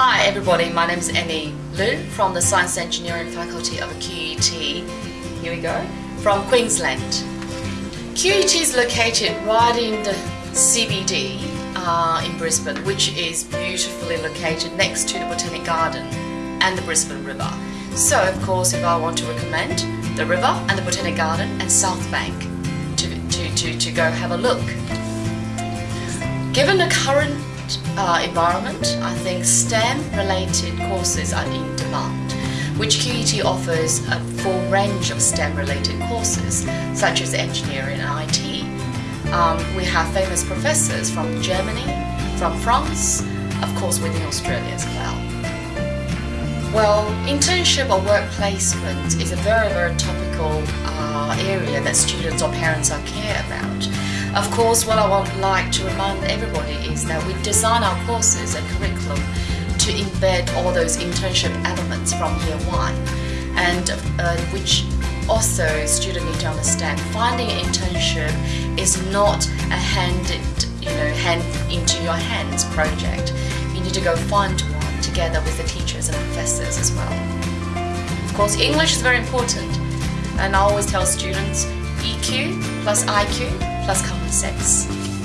everybody, my name is Annie Liu from the Science Engineering Faculty of QUT. Here we go, from Queensland. QUT is located right in the CBD uh, in Brisbane, which is beautifully located next to the Botanic Garden and the Brisbane River. So, of course, if I want to recommend the river and the Botanic Garden and South Bank to, to, to, to go have a look. Given the current uh, environment, I think STEM-related courses are in demand, which QUT offers a full range of STEM-related courses, such as engineering and IT. Um, we have famous professors from Germany, from France, of course within Australia as well. Well, internship or work placement is a very, very topical uh, area that students or parents are care about. Of course, what I would like to remind everybody is that we design our courses and curriculum to embed all those internship elements from year one, and uh, which also students need to understand. Finding an internship is not a handed, you know, hand into your hands project. You need to go find one together with the teachers and professors as well. Of course, English is very important, and I always tell students EQ plus IQ plus common sense.